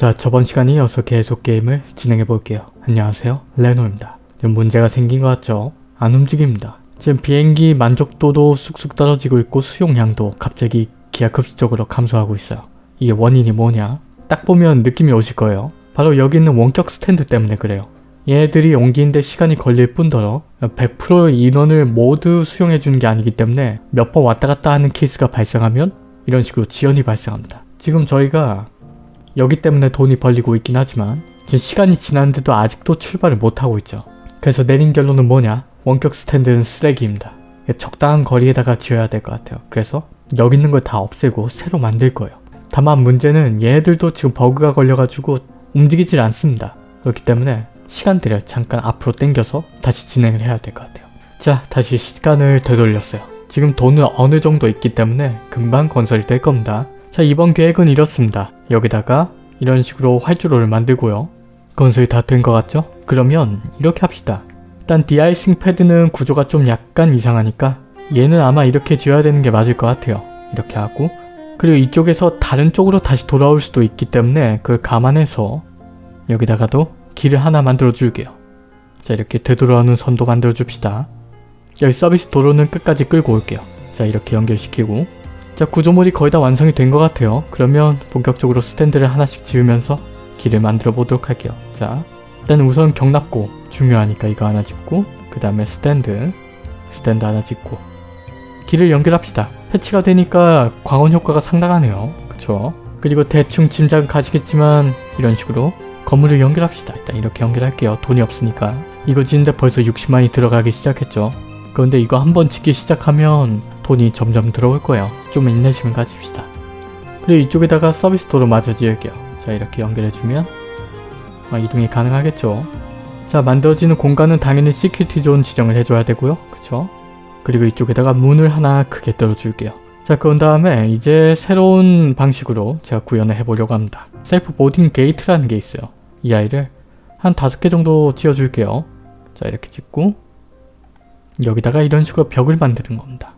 자 저번 시간에 이어서 계속 게임을 진행해 볼게요. 안녕하세요 레노입니다. 지금 문제가 생긴 것 같죠? 안 움직입니다. 지금 비행기 만족도도 쑥쑥 떨어지고 있고 수용량도 갑자기 기하급수적으로 감소하고 있어요. 이게 원인이 뭐냐? 딱 보면 느낌이 오실 거예요. 바로 여기 있는 원격 스탠드 때문에 그래요. 얘네들이 옮기는데 시간이 걸릴 뿐더러 100%의 인원을 모두 수용해 주는 게 아니기 때문에 몇 번 왔다 갔다 하는 케이스가 발생하면 이런 식으로 지연이 발생합니다. 지금 저희가 여기 때문에 돈이 벌리고 있긴 하지만 시간이 지났는데도 아직도 출발을 못하고 있죠. 그래서 내린 결론은 뭐냐? 원격 스탠드는 쓰레기입니다. 적당한 거리에다가 지어야 될 것 같아요. 그래서 여기 있는 걸 다 없애고 새로 만들 거예요. 다만 문제는 얘들도 지금 버그가 걸려가지고 움직이질 않습니다. 그렇기 때문에 시간들을 잠깐 앞으로 당겨서 다시 진행을 해야 될 것 같아요. 자 다시 시간을 되돌렸어요. 지금 돈은 어느 정도 있기 때문에 금방 건설이 될 겁니다. 자 이번 계획은 이렇습니다. 여기다가 이런 식으로 활주로를 만들고요. 건설이 다 된 것 같죠? 그러면 이렇게 합시다. 일단 디아이싱 패드는 구조가 좀 약간 이상하니까 얘는 아마 이렇게 지어야 되는 게 맞을 것 같아요. 이렇게 하고 그리고 이쪽에서 다른 쪽으로 다시 돌아올 수도 있기 때문에 그걸 감안해서 여기다가도 길을 하나 만들어 줄게요. 자 이렇게 되돌아오는 선도 만들어 줍시다. 여기 서비스 도로는 끝까지 끌고 올게요. 자 이렇게 연결시키고 자 구조물이 거의 다 완성이 된 것 같아요. 그러면 본격적으로 스탠드를 하나씩 지으면서 길을 만들어 보도록 할게요. 자 일단 우선 경납고 중요하니까 이거 하나 짓고 그 다음에 스탠드 스탠드 하나 짓고 길을 연결합시다. 패치가 되니까 광원 효과가 상당하네요. 그쵸? 그리고 대충 짐작은 가지겠지만 이런 식으로 건물을 연결합시다. 일단 이렇게 연결할게요. 돈이 없으니까. 이거 짓는데 벌써 60만이 들어가기 시작했죠. 그런데 이거 한번 짓기 시작하면 돈이 점점 들어올 거예요. 좀 인내심을 가집시다. 그리고 이쪽에다가 서비스 도로 마저 지을게요. 자 이렇게 연결해주면 아, 이동이 가능하겠죠. 자 만들어지는 공간은 당연히 security zone 지정을 해줘야 되고요. 그쵸? 그리고 이쪽에다가 문을 하나 크게 뚫어줄게요. 자 그런 다음에 이제 새로운 방식으로 제가 구현을 해보려고 합니다. self boarding gate라는 게 있어요. 이 아이를 한 다섯 개 정도 지어줄게요. 자 이렇게 짓고 여기다가 이런 식으로 벽을 만드는 겁니다.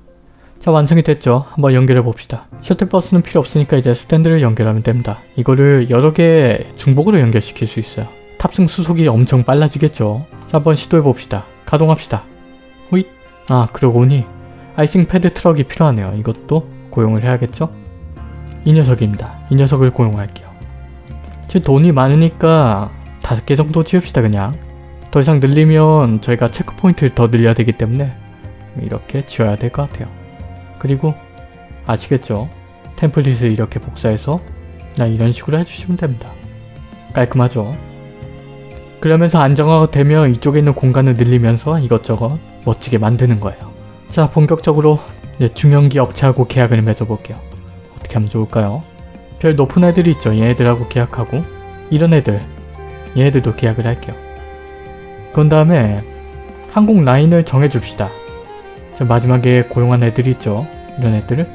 자 완성이 됐죠. 한번 연결해 봅시다. 셔틀버스는 필요 없으니까 이제 스탠드를 연결하면 됩니다. 이거를 여러 개 중복으로 연결시킬 수 있어요. 탑승 수속이 엄청 빨라지겠죠. 자 한번 시도해 봅시다. 가동합시다. 호잇 아 그러고 보니 icing pad truck이 필요하네요. 이것도 고용을 해야겠죠? 이 녀석입니다. 이 녀석을 고용할게요. 지금 돈이 많으니까 다섯 개 정도 지읍시다 그냥. 더 이상 늘리면 저희가 체크포인트를 더 늘려야 되기 때문에 이렇게 지어야 될 것 같아요. 그리고 아시겠죠? 템플릿을 이렇게 복사해서 이런 식으로 해주시면 됩니다. 깔끔하죠? 그러면서 안정화가 되면 이쪽에 있는 공간을 늘리면서 이것저것 멋지게 만드는 거예요. 자 본격적으로 중형기 업체하고 계약을 맺어볼게요. 어떻게 하면 좋을까요? 별 높은 애들이 있죠. 얘네들하고 계약하고 이런 애들 얘네들도 계약을 할게요. 그런 다음에 항공 라인을 정해줍시다. 자, 마지막에 고용한 애들이 있죠. 이런 애들을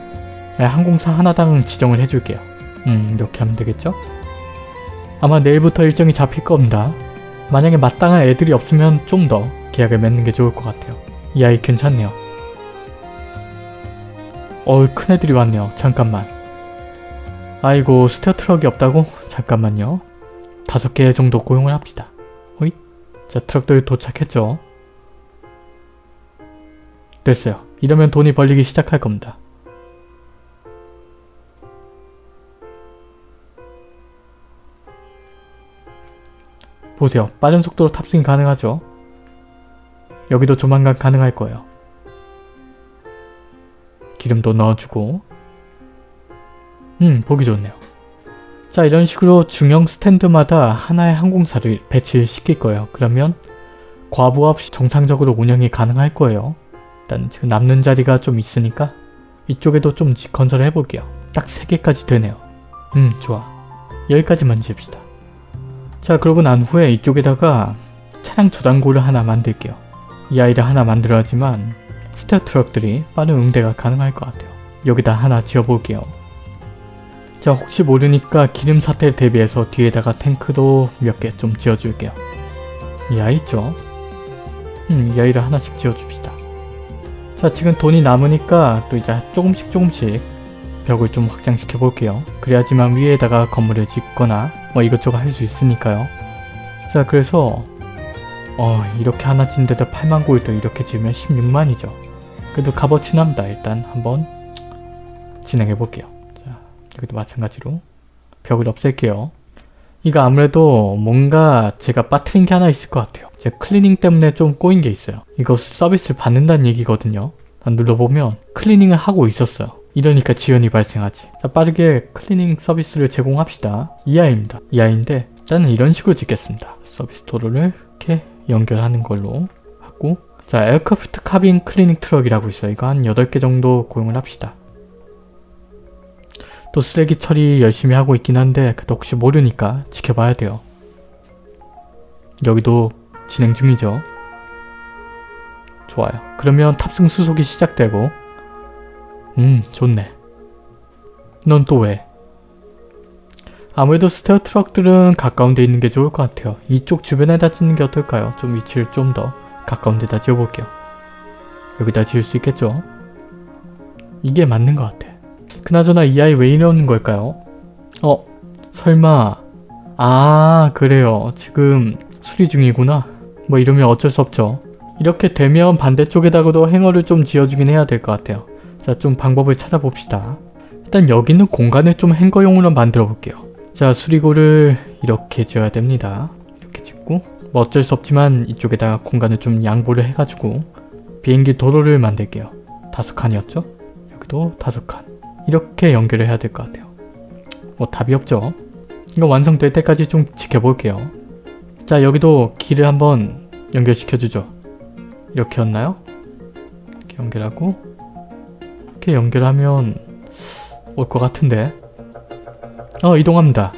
네, 항공사 하나당 지정을 해줄게요. 음 이렇게 하면 되겠죠? 아마 내일부터 일정이 잡힐 겁니다. 만약에 마땅한 애들이 없으면 좀 더 계약을 맺는 게 좋을 것 같아요. 이 아이 괜찮네요. 어우 큰 애들이 왔네요. 잠깐만. 아이고 stair truck이 없다고? 잠깐만요. 다섯 개 정도 고용을 합시다. 자 트럭들 도착했죠. 됐어요. 이러면 돈이 벌리기 시작할 겁니다. 보세요. 빠른 속도로 탑승이 가능하죠? 여기도 조만간 가능할 거예요. 기름도 넣어주고 음 보기 좋네요. 자 이런 식으로 중형 스탠드마다 하나의 항공사를 배치를 시킬 거예요. 그러면 과부 없이 정상적으로 운영이 가능할 거예요. 일단 지금 남는 자리가 좀 있으니까 이쪽에도 좀 건설을 해볼게요. 딱 3개까지 되네요. 음 좋아. 여기까지만 지읍시다. 자 그러고 난 후에 이쪽에다가 차량 저장고를 하나 만들게요. 이 아이를 하나 만들어야지만 스테어 트럭들이 빠른 응대가 가능할 것 같아요. 여기다 하나 지어볼게요. 자 혹시 모르니까 기름 사태를 대비해서 뒤에다가 탱크도 몇 개 좀 지어줄게요. 이 아이 있죠? 음, 이 아이를 하나씩 지어줍시다. 자 지금 돈이 남으니까 또 이제 조금씩 조금씩 벽을 좀 확장시켜 볼게요. 그래야지만 위에다가 건물을 짓거나 뭐 이것저것 할 수 있으니까요. 자 그래서 어 이렇게 하나 짓는데도 8만 골드 이렇게 지으면 16만이죠. 그래도 값어치 납니다. 일단 한번 진행해 볼게요. 자 여기도 마찬가지로 벽을 없앨게요. 이거 아무래도 뭔가 제가 빠트린 게 하나 있을 것 같아요. 제 클리닝 때문에 좀 꼬인 게 있어요. 이거 서비스를 받는다는 얘기거든요. 눌러보면 클리닝을 하고 있었어요. 이러니까 지연이 발생하지. 자, 빠르게 클리닝 서비스를 제공합시다. 이하입니다. 이하인데 저는 이런 식으로 짓겠습니다. 서비스 도로를 이렇게 연결하는 걸로 하고 자 aircraft cabin cleaning truck이라고 있어요. 이거 한 8개 정도 고용을 합시다. 또 쓰레기 처리 열심히 하고 있긴 한데 그래도 혹시 모르니까 지켜봐야 돼요. 여기도 진행 중이죠. 좋아요. 그러면 탑승 수속이 시작되고 음 좋네. 넌 또 왜? 아무래도 스테어 트럭들은 가까운 데 있는 게 좋을 것 같아요. 이쪽 주변에다 짓는 게 어떨까요? 좀 위치를 좀 더 가까운 데다 지어볼게요. 여기다 지을 수 있겠죠? 이게 맞는 것 같아. 그나저나 이 아이 왜 이러는 걸까요? 어? 설마 아 그래요. 지금 수리 중이구나. 뭐 이러면 어쩔 수 없죠. 이렇게 되면 반대쪽에다가도 행어를 좀 지어주긴 해야 될 것 같아요. 자, 좀 방법을 찾아봅시다. 일단 여기는 공간을 좀 행거용으로 만들어 볼게요. 자, 수리고를 이렇게 지어야 됩니다. 이렇게 짓고 뭐 어쩔 수 없지만 이쪽에다가 공간을 좀 양보를 해가지고 비행기 도로를 만들게요. 다섯 칸이었죠? 여기도 다섯 칸. 이렇게 연결을 해야 될 것 같아요. 뭐 답이 없죠? 이거 완성될 때까지 좀 지켜볼게요. 자, 여기도 길을 한번 연결시켜주죠. 이렇게였나요? 이렇게 연결하고 이렇게 연결하면 올 것 같은데 어 이동합니다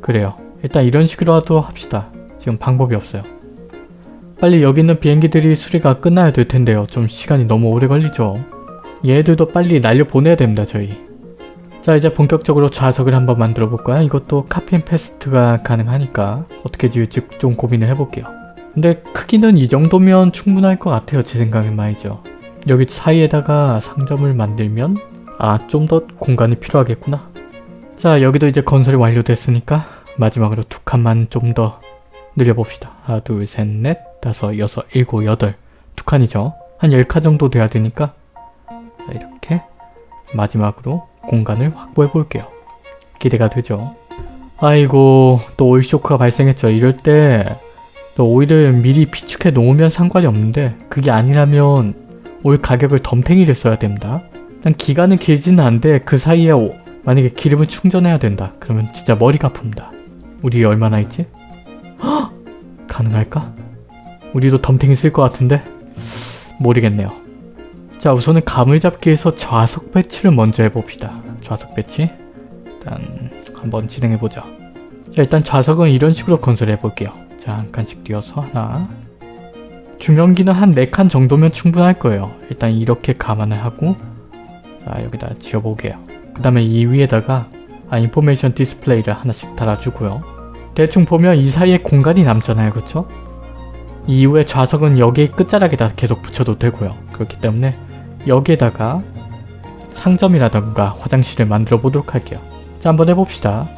그래요 일단 이런 식으로라도 합시다 지금 방법이 없어요 빨리 여기 있는 비행기들이 수리가 끝나야 될 텐데요 좀 시간이 너무 오래 걸리죠 얘들도 빨리 날려보내야 됩니다 저희 자 이제 본격적으로 좌석을 한번 만들어 볼까요? 이것도 copy and paste가 가능하니까 어떻게 지을지 좀 고민을 해볼게요 근데 크기는 이 정도면 충분할 것 같아요. 제 생각엔 말이죠. 여기 사이에다가 상점을 만들면 아 좀 더 공간이 필요하겠구나. 자 여기도 이제 건설이 완료됐으니까 마지막으로 두 칸만 좀 더 늘려봅시다. 하나 둘셋넷 다섯 여섯 일곱 여덟 두 칸이죠. 한열칸 정도 돼야 되니까 마지막으로 공간을 확보해 볼게요. 기대가 되죠. 아이고 또 올쇼크가 발생했죠. 이럴 때 오일을 미리 비축해 놓으면 상관이 없는데 그게 아니라면 오일 가격을 덤탱이를 써야 됩니다. 일단 기간은 길지는 않은데 그 사이에 오, 만약에 기름을 충전해야 된다. 그러면 진짜 머리가 아픕니다. 우리 얼마나 있지? 헉! 가능할까? 우리도 덤탱이 쓸 것 같은데? 모르겠네요. 자 우선은 감을 잡기 위해서 좌석 배치를 먼저 해봅시다. 좌석 배치 일단 한번 진행해보죠. 자 일단 좌석은 이런 식으로 건설해볼게요. 자, 한 칸씩 띄어서 하나 중형기는 한 4칸 정도면 충분할 거예요. 일단 이렇게 감안을 하고 자, 여기다 지어보게요. 그 다음에 이 위에다가 아, 인포메이션 디스플레이를 하나씩 달아주고요. 대충 보면 이 사이에 공간이 남잖아요. 그쵸? 이후에 좌석은 여기 끝자락에다 계속 붙여도 되고요. 그렇기 때문에 여기에다가 상점이라던가 화장실을 만들어 보도록 할게요. 자, 한번 해봅시다.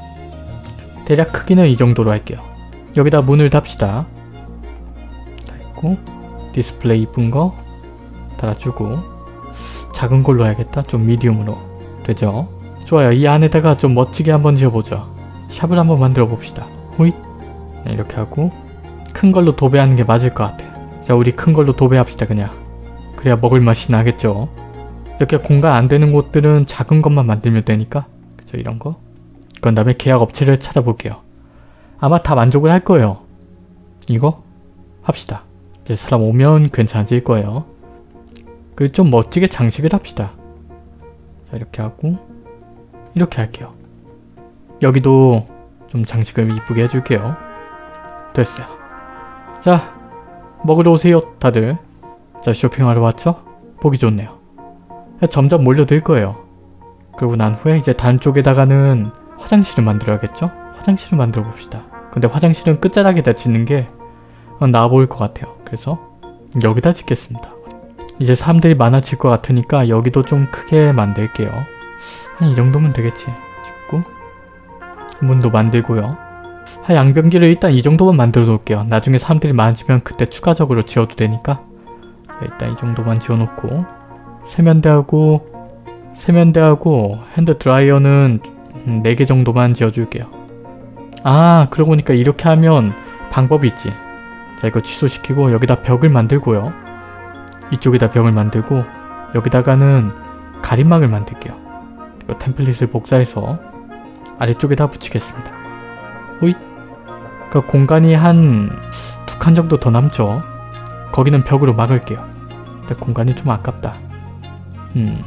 대략 크기는 이 정도로 할게요. 여기다 문을 답시다. 달고 디스플레이 이쁜 거 달아주고 작은 걸로 해야겠다. 좀 medium으로 되죠? 좋아요. 이 안에다가 좀 멋지게 한번 지어보죠. shop을 한번 만들어 봅시다. 호잇 네, 이렇게 하고 큰 걸로 도배하는 게 맞을 것 같아. 자 우리 큰 걸로 도배합시다 그냥. 그래야 먹을 맛이 나겠죠. 이렇게 공간 안 되는 곳들은 작은 것만 만들면 되니까 그죠 이런 거. 그 다음에 계약 업체를 찾아볼게요. 아마 다 만족을 할 거예요. 이거 합시다. 이제 사람 오면 괜찮아질 거예요. 그 좀 멋지게 장식을 합시다. 자 이렇게 하고 이렇게 할게요. 여기도 좀 장식을 이쁘게 해줄게요. 됐어요. 자 먹으러 오세요 다들. 자 쇼핑하러 왔죠? 보기 좋네요. 점점 몰려들 거예요. 그리고 난 후에 이제 단 쪽에다가는 화장실을 만들어야겠죠? 화장실을 만들어 봅시다. 근데 화장실은 끝자락에다 짓는 게 나아 보일 것 같아요. 그래서 여기다 짓겠습니다. 이제 사람들이 많아질 것 같으니까 여기도 좀 크게 만들게요. 한 이 정도면 되겠지. 짓고 문도 만들고요. 하 양변기를 일단 이 정도만 만들어 놓을게요. 나중에 사람들이 많아지면 그때 추가적으로 지어도 되니까 자, 일단 이 정도만 지어놓고 세면대하고 세면대하고 hand dryer는 4개 정도만 지어줄게요. 아 그러고 보니까 이렇게 하면 방법이 있지. 자 이거 취소시키고 여기다 벽을 만들고요. 이쪽에다 벽을 만들고 여기다가는 가림막을 만들게요. 이거 template을 복사해서 아래쪽에다 붙이겠습니다. 호잇 그 공간이 한 두 칸 정도 더 남죠. 거기는 벽으로 막을게요. 근데 공간이 좀 아깝다. 음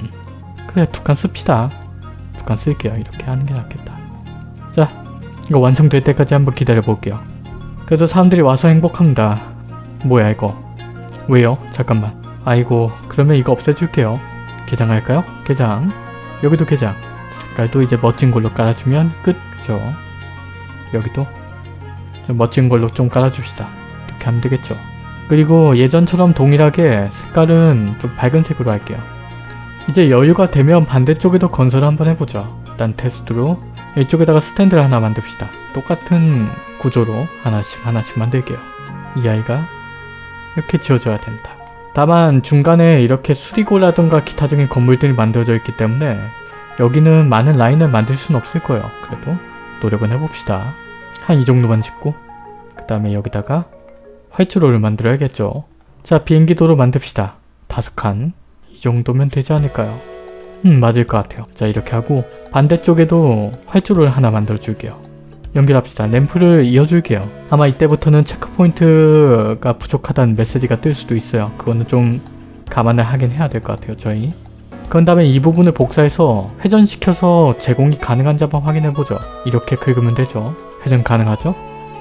그래 두 칸 씁시다. 두 칸 쓸게요. 이렇게 하는 게 낫겠다. 자 이거 완성될 때까지 한번 기다려 볼게요. 그래도 사람들이 와서 행복합니다. 뭐야 이거 왜요? 잠깐만 아이고 그러면 이거 없애줄게요. 개장할까요? 개장 여기도 개장 색깔도 이제 멋진 걸로 깔아주면 끝 그죠? 여기도 좀 멋진 걸로 좀 깔아줍시다. 이렇게 하면 되겠죠. 그리고 예전처럼 동일하게 색깔은 좀 밝은 색으로 할게요. 이제 여유가 되면 반대쪽에도 건설을 한번 해보죠. 일단 테스트로 이쪽에다가 스탠드를 하나 만듭시다. 똑같은 구조로 하나씩 하나씩 만들게요. 이 아이가 이렇게 지어져야 된다. 다만 중간에 이렇게 수리고라던가 기타적인 건물들이 만들어져 있기 때문에 여기는 많은 라인을 만들 수는 없을 거예요. 그래도 노력은 해봅시다. 한 이 정도만 짓고 그 다음에 여기다가 활주로를 만들어야겠죠. 자 비행기 도로 만듭시다. 다섯 칸. 이 정도면 되지 않을까요? 음 맞을 것 같아요. 자 이렇게 하고 반대쪽에도 활주로를 하나 만들어 줄게요. 연결합시다. 램프를 이어줄게요. 아마 이때부터는 체크포인트가 부족하다는 메시지가 뜰 수도 있어요. 그거는 좀 감안을 하긴 해야 될 것 같아요. 저희. 그런 다음에 이 부분을 복사해서 회전시켜서 제공이 가능한지 한번 확인해보죠. 이렇게 긁으면 되죠. 회전 가능하죠?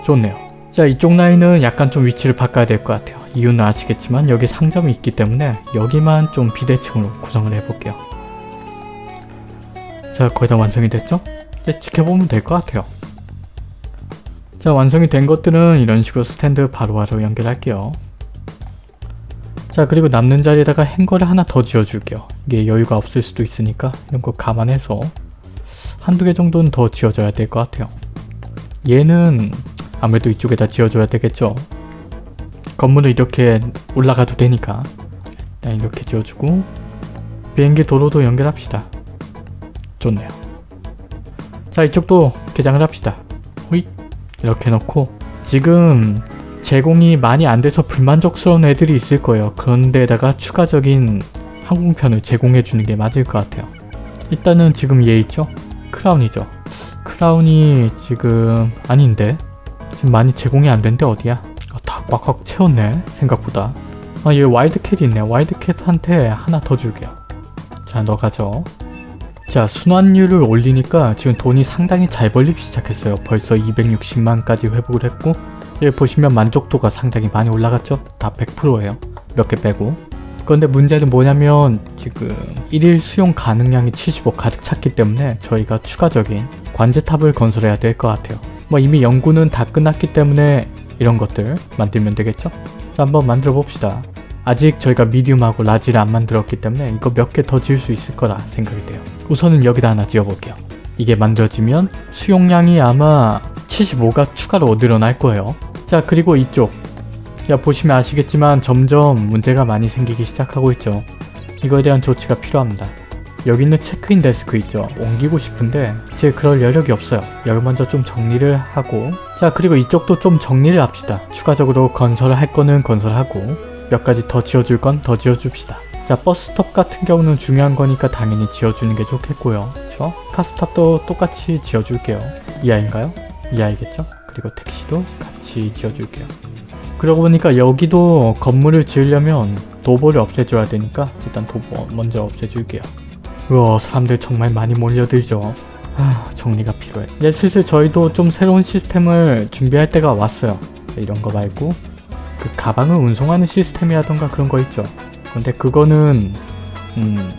좋네요. 자 이쪽 라인은 약간 좀 위치를 바꿔야 될 것 같아요. 이유는 아시겠지만 여기 상점이 있기 때문에 여기만 좀 비대칭으로 구성을 해볼게요. 자 거의 다 완성이 됐죠? 이제 지켜보면 될 것 같아요. 자 완성이 된 것들은 이런 식으로 스탠드 바로바로 연결할게요. 자 그리고 남는 자리에다가 행거를 하나 더 지어줄게요. 이게 여유가 없을 수도 있으니까 이런 거 감안해서 한두 개 정도는 더 지어줘야 될 것 같아요. 얘는 아무래도 이쪽에다 지어줘야 되겠죠. 건물을 이렇게 올라가도 되니까 일단 이렇게 지어주고 비행기 도로도 연결합시다. 좋네요. 자 이쪽도 개장을 합시다. 호잇 이렇게 넣고 지금 제공이 많이 안 돼서 불만족스러운 애들이 있을 거예요. 그런데다가 추가적인 항공편을 제공해 주는 게 맞을 것 같아요. 일단은 지금 얘 있죠? 크라운이죠. 크라운이 지금 아닌데 지금 많이 제공이 안 된데 어디야? 아, 다 꽉꽉 채웠네 생각보다. 아얘 와일드캣이 있네. 와일드캣한테 하나 더 줄게요. 자 너 가져. 자 순환율을 올리니까 지금 돈이 상당히 잘 벌리기 시작했어요. 벌써 260만까지 회복을 했고 여기 보시면 만족도가 상당히 많이 올라갔죠? 다 100%예요. 몇 개 빼고. 그런데 문제는 뭐냐면 지금 1일 수용 가능량이 75 가득 찼기 때문에 저희가 추가적인 관제탑을 건설해야 될 것 같아요. 뭐 이미 연구는 다 끝났기 때문에 이런 것들 만들면 되겠죠? 자 한번 만들어 봅시다. 아직 저희가 미디움하고 라지를 안 만들었기 때문에 이거 몇 개 더 지을 수 있을 거라 생각이 돼요. 우선은 여기다 하나 지어볼게요. 이게 만들어지면 수용량이 아마 75가 추가로 늘어날 거예요. 자 그리고 이쪽 자 보시면 아시겠지만 점점 문제가 많이 생기기 시작하고 있죠. 이거에 대한 조치가 필요합니다. 여기 있는 체크인 데스크 있죠. 옮기고 싶은데 제 그럴 여력이 없어요. 여기 먼저 좀 정리를 하고 자 그리고 이쪽도 좀 정리를 합시다. 추가적으로 건설을 할 거는 건설하고 몇 가지 더 지어줄 건 더 지어줍시다. 자 버스스톱 같은 경우는 중요한 거니까 당연히 지어주는 게 좋겠고요. 그쵸? 카스탑도 똑같이 지어줄게요. 이 아이인가요? 이 아이겠죠? 그리고 택시도 같이 지어줄게요. 그러고 보니까 여기도 건물을 지으려면 도보를 없애줘야 되니까 일단 도보 먼저 없애줄게요. 우와 사람들 정말 많이 몰려들죠. 아 정리가 필요해. 이제 슬슬 저희도 좀 새로운 시스템을 준비할 때가 왔어요. 이런 거 말고 그 가방을 운송하는 시스템이라던가 그런 거 있죠. 근데 그거는 음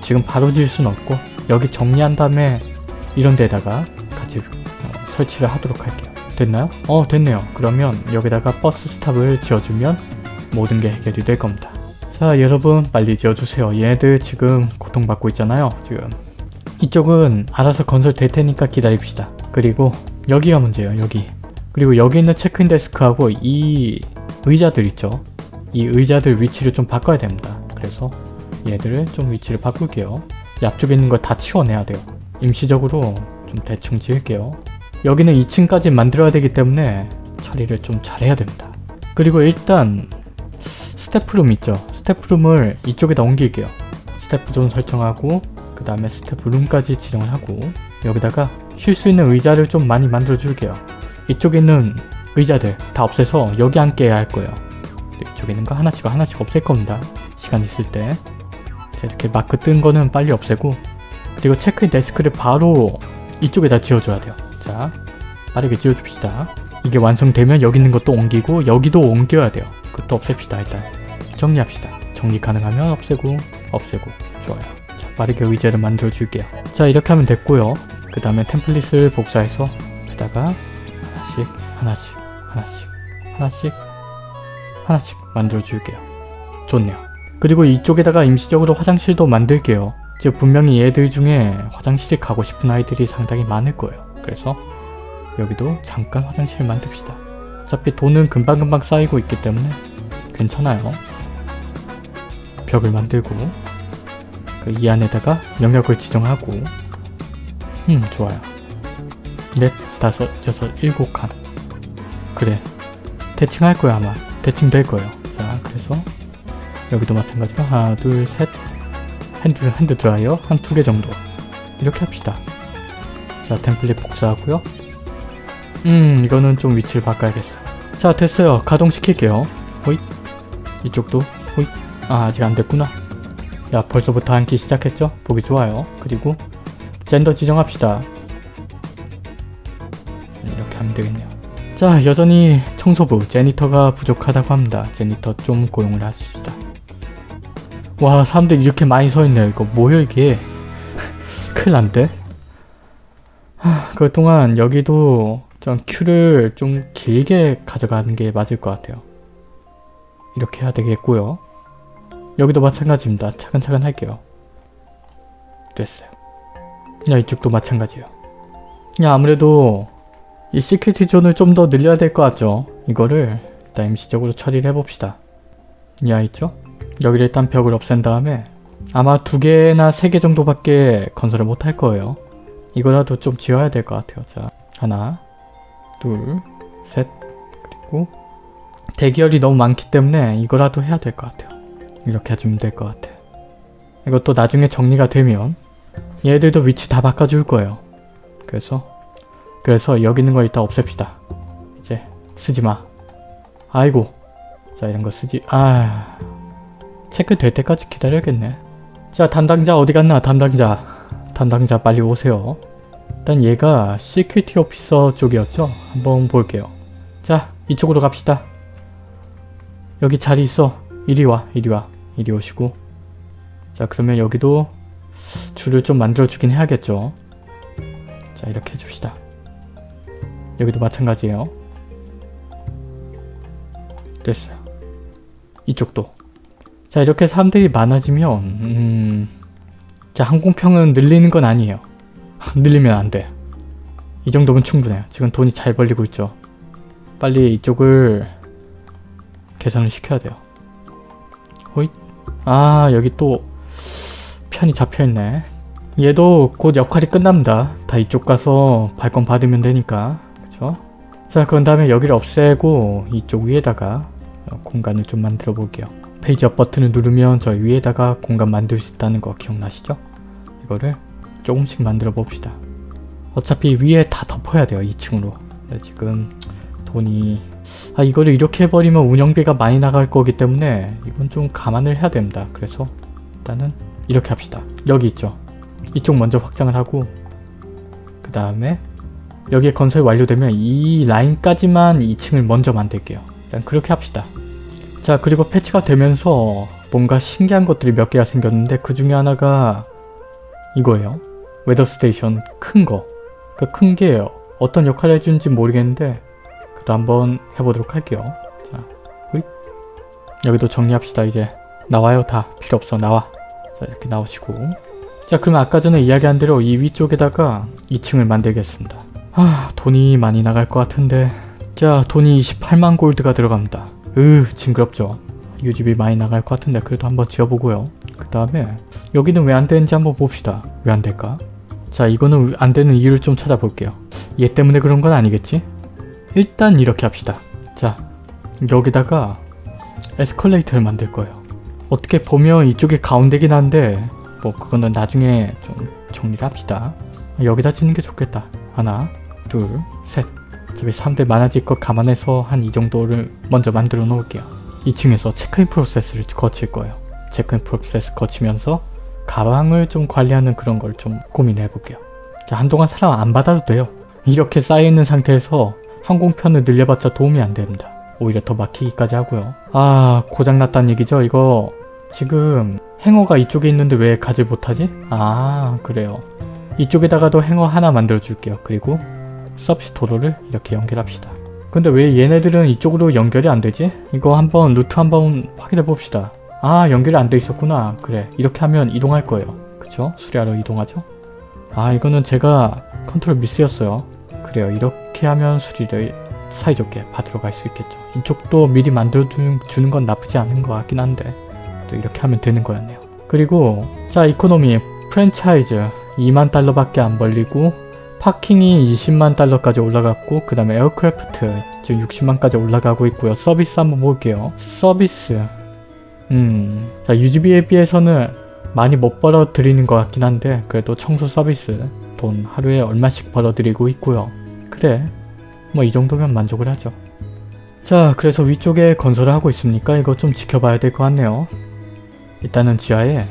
지금 바로 지을 순 없고 여기 정리한 다음에 이런 데다가 같이 어, 설치를 하도록 할게요. 됐나요? 어 됐네요. 그러면 여기다가 버스 스탑을 지어주면 모든 게 해결이 될 겁니다. 자 여러분 빨리 지어주세요. 얘네들 지금 고통받고 있잖아요. 지금. 이쪽은 알아서 건설 될 테니까 기다립시다. 그리고 여기가 문제예요 여기. 그리고 여기 있는 체크인 데스크하고 이 의자들 있죠? 이 의자들 위치를 좀 바꿔야 됩니다. 그래서 얘들을 좀 위치를 바꿀게요. 이 앞쪽에 있는 거 다 치워내야 돼요. 임시적으로 좀 대충 지을게요. 여기는 2층까지 만들어야 되기 때문에 처리를 좀 잘해야 됩니다. 그리고 일단 스태프룸 있죠? 스태프룸을 이쪽에다 옮길게요. 스태프존 설정하고 그 다음에 스태프룸까지 지정을 하고 여기다가 쉴 수 있는 의자를 좀 많이 만들어 줄게요. 이쪽에 있는 의자들 다 없애서 여기 앉게 할 거예요. 이쪽에 있는 거 하나씩 하나씩 없앨 겁니다. 시간 있을 때. 자, 이렇게 마크 뜬 거는 빨리 없애고 그리고 체크인 데스크를 바로 이쪽에다 지어줘야 돼요. 자 빠르게 지어줍시다. 이게 완성되면 여기 있는 것도 옮기고 여기도 옮겨야 돼요. 그것도 없앱시다 일단 정리합시다. 정리 가능하면 없애고 없애고. 좋아요. 자 빠르게 의자를 만들어 줄게요. 자 이렇게 하면 됐고요. 그 다음에 템플릿을 복사해서 여기다가 하나씩 하나씩 하나씩 하나씩 하나씩 만들어 줄게요. 좋네요. 그리고 이쪽에다가 임시적으로 화장실도 만들게요. 즉 분명히 얘들 중에 화장실에 가고 싶은 아이들이 상당히 많을 거예요. 그래서 여기도 잠깐 화장실을 만듭시다. 어차피 돈은 금방금방 쌓이고 있기 때문에 괜찮아요 벽을 만들고 그 이 안에다가 영역을 지정하고. 음 좋아요. 넷, 다섯, 여섯, 일곱 칸. 그래. 대칭 할 거야 아마. 대칭 될 거예요. 자 그래서 여기도 마찬가지로 하나 둘셋. hand, hand dryer 한 두 개 정도. 이렇게 합시다. 자 템플릿 복사하고요. 음 이거는 좀 위치를 바꿔야겠어. 자 됐어요. 가동시킬게요. 호잇. 이쪽도 호잇 아 아직 안됐구나. 야 벌써부터 앉기 시작했죠? 보기 좋아요. 그리고 젠더 지정합시다. 이렇게 하면 되겠네요. 자 여전히 청소부 제니터가 부족하다고 합니다. 제니터 좀 고용을 하십시다. 와 사람들 이렇게 많이 서있네요. 이거 뭐야 이게? 큰일 난데? 하, 그동안 여기도 좀 queue를 좀 길게 가져가는 게 맞을 것 같아요. 이렇게 해야 되겠고요 여기도 마찬가지입니다. 차근차근 할게요. 됐어요. 야 이쪽도 마찬가지예요. 야 아무래도 이 security zone을 좀 더 늘려야 될 것 같죠? 이거를 일단 임시적으로 처리를 해봅시다. 야 있죠? 여기를 일단 벽을 없앤 다음에 아마 두 개나 세 개 정도밖에 건설을 못 할 거예요. 이거라도 좀 지어야 될 것 같아요. 자, 하나, 둘, 셋, 그리고 대기열이 너무 많기 때문에 이거라도 해야 될 것 같아요. 이렇게 해주면 될 것 같아. 이것도 나중에 정리가 되면 얘들도 위치 다 바꿔줄 거예요. 그래서 그래서 여기 있는 거 일단 없앱시다. 이제 쓰지 마. 아이고. 자 이런 거 쓰지. 아 체크 될 때까지 기다려야겠네. 자 담당자 어디 갔나 담당자. 담당자 빨리 오세요. 일단 얘가 security officer 쪽이었죠? 한번 볼게요. 자 이쪽으로 갑시다. 여기 자리 있어. 이리 와 이리 와 이리 오시고 자 그러면 여기도 줄을 좀 만들어 주긴 해야겠죠. 자 이렇게 해줍시다. 여기도 마찬가지예요. 됐어요. 이쪽도 자 이렇게 사람들이 많아지면 음... 자 항공평은 늘리는 건 아니에요. 늘리면 안 돼. 이 정도면 충분해요. 지금 돈이 잘 벌리고 있죠. 빨리 이쪽을 개선을 시켜야 돼요. 호잇. 아 여기 또 편이 잡혀있네. 얘도 곧 역할이 끝납니다. 다 이쪽 가서 발권 받으면 되니까. 그쵸? 자 그런 다음에 여기를 없애고 이쪽 위에다가 공간을 좀 만들어 볼게요. Page Up 버튼을 누르면 저 위에다가 공간 만들 수 있다는 거 기억나시죠? 이거를 조금씩 만들어 봅시다. 어차피 위에 다 덮어야 돼요. 2층으로. 지금 돈이... 아 이거를 이렇게 해버리면 운영비가 많이 나갈 거기 때문에 이건 좀 감안을 해야 됩니다. 그래서 일단은 이렇게 합시다. 여기 있죠. 이쪽 먼저 확장을 하고 그 다음에 여기에 건설 완료되면 이 라인까지만 2층을 먼저 만들게요. 일단 그렇게 합시다. 자 그리고 패치가 되면서 뭔가 신기한 것들이 몇 개가 생겼는데 그 중에 하나가 이거예요. weather station 큰 거. 그 큰 게 어떤 역할을 해주는지 모르겠는데 그도 한번 해보도록 할게요. 자, 으잇. 여기도 정리합시다 이제. 나와요 다. 필요 없어 나와. 자 이렇게 나오시고 자 그러면 아까 전에 이야기한 대로 이 위쪽에다가 2층을 만들겠습니다. 아 돈이 많이 나갈 것 같은데 자 돈이 28만 골드가 들어갑니다 으 징그럽죠 유지비 많이 나갈 것 같은데 그래도 한번 지어보고요 그 다음에 여기는 왜 안 되는지 한번 봅시다 왜 안 될까 자 이거는 안 되는 이유를 좀 찾아볼게요 얘 때문에 그런 건 아니겠지 일단 이렇게 합시다. 자 여기다가 에스컬레이터를 만들 거예요. 어떻게 보면 이쪽이 가운데긴 한데 뭐 그거는 나중에 좀 정리를 합시다. 여기다 짓는 게 좋겠다. 하나 둘 셋. 어차피 사람들 많아질 것 감안해서 한 이 정도를 먼저 만들어 놓을게요. 2층에서 체크인 프로세스를 거칠 거예요. 체크인 프로세스 거치면서 가방을 좀 관리하는 그런 걸 좀 고민해 볼게요. 자 한동안 사람 안 받아도 돼요. 이렇게 쌓여있는 상태에서 항공편을 늘려봤자 도움이 안 됩니다. 오히려 더 막히기까지 하고요. 아 고장났다는 얘기죠 이거? 지금 행어가 이쪽에 있는데 왜 가지 못하지? 아 그래요. 이쪽에다가도 행어 하나 만들어 줄게요. 그리고 서비스 도로를 이렇게 연결합시다. 근데 왜 얘네들은 이쪽으로 연결이 안 되지? 이거 한번 루트 한번 확인해 봅시다. 아 연결이 안 돼 있었구나. 그래 이렇게 하면 이동할 거예요. 그쵸? 수리하러 이동하죠? 아 이거는 제가 컨트롤 미스였어요 그래요. 이렇게 하면 수리를 사이좋게 받으러 갈 수 있겠죠. 이쪽도 미리 만들어 주는 건 나쁘지 않은 것 같긴 한데 또 이렇게 하면 되는 거였네요. 그리고 자 economy 프랜차이즈 2만 달러밖에 안 벌리고 parking이 20만 달러까지 올라갔고 그 다음에 aircraft 지금 60만까지 올라가고 있고요. 서비스 한번 볼게요. 서비스. 음, 자 유지비에 비해서는 많이 못 벌어들이는 것 같긴 한데 그래도 청소 서비스 돈 하루에 얼마씩 벌어들이고 있고요 그래 뭐 이 정도면 만족을 하죠 자 그래서 위쪽에 건설을 하고 있으니까 이거 좀 지켜봐야 될 것 같네요 일단은 지하에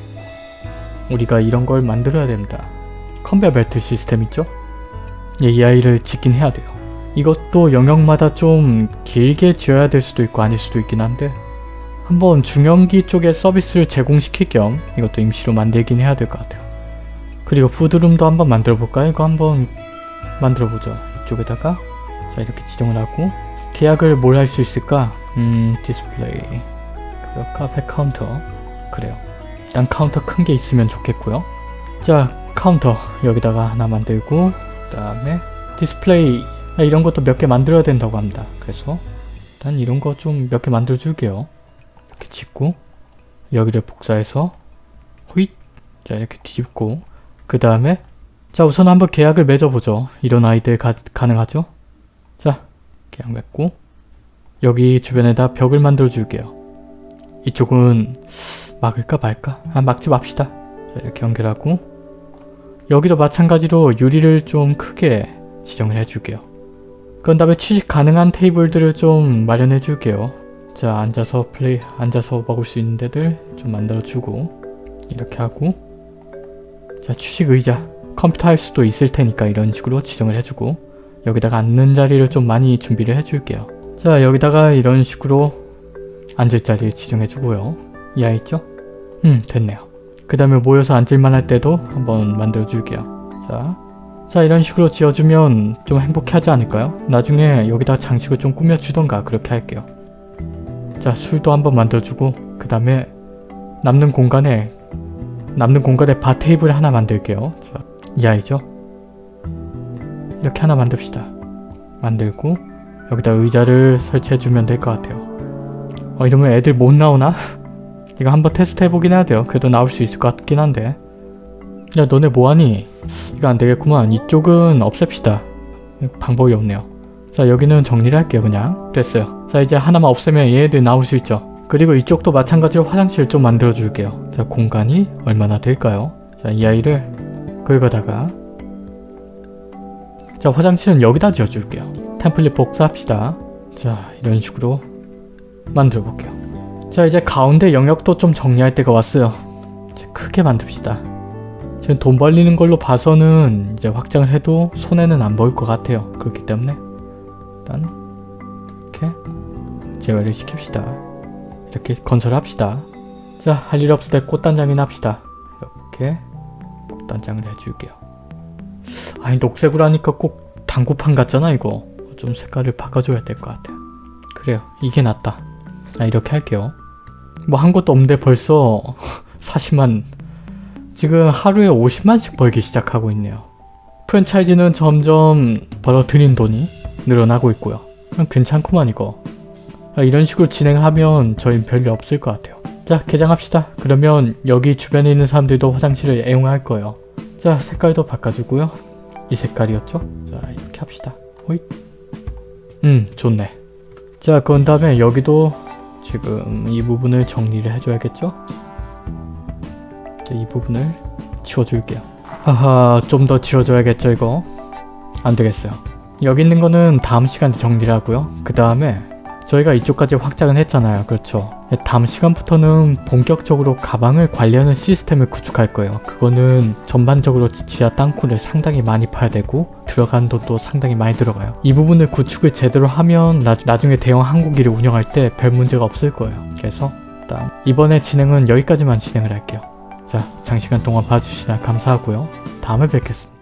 우리가 이런 걸 만들어야 됩니다 컨베어 벨트 시스템 있죠? 예, 이 아이를 짓긴 해야 돼요 이것도 영역마다 좀 길게 지어야 될 수도 있고 아닐 수도 있긴 한데 한번 중형기 쪽에 서비스를 제공시킬 겸 이것도 임시로 만들긴 해야 될 것 같아요. 그리고 food room도 한번 만들어 볼까요? 이거 한번 만들어 보죠. 이쪽에다가 자 이렇게 지정을 하고 계약을 뭘 할 수 있을까? 음 디스플레이 그리고 카페 카운터 그래요. 일단 카운터 큰 게 있으면 좋겠고요. 자 카운터 여기다가 하나 만들고 그 다음에 디스플레이 아, 이런 것도 몇 개 만들어야 된다고 합니다. 그래서 일단 이런 거 좀 몇 개 만들어 줄게요. 이렇게 짓고 여기를 복사해서 호잇 자 이렇게 뒤집고 그 다음에 자 우선 한번 계약을 맺어보죠. 이런 아이들 가, 가능하죠? 자 계약 맺고 여기 주변에다 벽을 만들어 줄게요. 이쪽은 막을까 말까? 아 막지 맙시다. 자 이렇게 연결하고 여기도 마찬가지로 유리를 좀 크게 지정을 해줄게요. 그런 다음에 취식 가능한 테이블들을 좀 마련해 줄게요. 자 앉아서 플레이 앉아서 먹을 수 있는 데들 좀 만들어주고 이렇게 하고 자 취식 의자 컴퓨터 할 수도 있을 테니까 이런 식으로 지정을 해주고 여기다가 앉는 자리를 좀 많이 준비를 해줄게요. 자 여기다가 이런 식으로 앉을 자리 지정해주고요. 이해 있죠? 음 됐네요. 그 다음에 모여서 앉을만 할 때도 한번 만들어 줄게요. 자, 자 이런 식으로 지어주면 좀 행복하지 않을까요? 나중에 여기다 장식을 좀 꾸며주던가 그렇게 할게요. 자 술도 한번 만들어주고 그 다음에 남는 공간에 남는 공간에 바 테이블 하나 만들게요. 자, 이 아이죠? 이렇게 하나 만듭시다. 만들고 여기다 의자를 설치해주면 될 것 같아요. 어 이러면 애들 못 나오나? 이거 한번 테스트 해보긴 해야 돼요. 그래도 나올 수 있을 것 같긴 한데. 야 너네 뭐하니? 이거 안되겠구만. 이쪽은 없앱시다. 방법이 없네요. 자 여기는 정리를 할게요 그냥. 됐어요. 자 이제 하나만 없애면 얘네들 나올 수 있죠. 그리고 이쪽도 마찬가지로 화장실 좀 만들어 줄게요. 자 공간이 얼마나 될까요? 자 이 아이를 긁어다가 자 화장실은 여기다 지어 줄게요. 템플릿 복사합시다. 자 이런 식으로 만들어 볼게요. 자 이제 가운데 영역도 좀 정리할 때가 왔어요. 이제 크게 만듭시다. 지금 돈 벌리는 걸로 봐서는 이제 확장을 해도 손해는 안 보일 것 같아요. 그렇기 때문에 일단 이렇게 제외를 시킵시다. 이렇게 건설합시다. 자 할 일 없을 때 꽃단장이나 합시다. 이렇게. 꽃 단장을 해줄게요. 아니 녹색으로 하니까 꼭 당구판 같잖아 이거. 좀 색깔을 바꿔줘야 될 것 같아요. 그래요. 이게 낫다. 아 이렇게 할게요. 뭐 한 것도 없는데 벌써 40만. 지금 하루에 50만씩 벌기 시작하고 있네요. 프랜차이즈는 점점 벌어들인 돈이 늘어나고 있고요. 그럼 괜찮구만 이거. 아, 이런 식으로 진행하면 저희 별일 없을 것 같아요. 자 개장합시다. 그러면 여기 주변에 있는 사람들도 화장실을 애용할 거예요. 자 색깔도 바꿔주고요. 이 색깔이었죠? 자 이렇게 합시다. 호잇. 음 좋네. 자 그런 다음에 여기도 지금 이 부분을 정리를 해줘야겠죠? 자, 이 부분을 치워줄게요. 하하 좀더 치워줘야겠죠 이거? 안 되겠어요. 여기 있는 거는 다음 시간에 정리를 하고요. 그 다음에 저희가 이쪽까지 확장을 했잖아요. 그렇죠. 다음 시간부터는 본격적으로 가방을 관리하는 시스템을 구축할 거예요. 그거는 전반적으로 지하 땅굴을 상당히 많이 파야 되고 들어간 돈도 상당히 많이 들어가요. 이 부분을 구축을 제대로 하면 나, 나중에 대형 항공기를 운영할 때 별 문제가 없을 거예요. 그래서 일단 이번에 진행은 여기까지만 진행을 할게요. 자, 장시간 동안 봐주시나 감사하고요. 다음에 뵙겠습니다.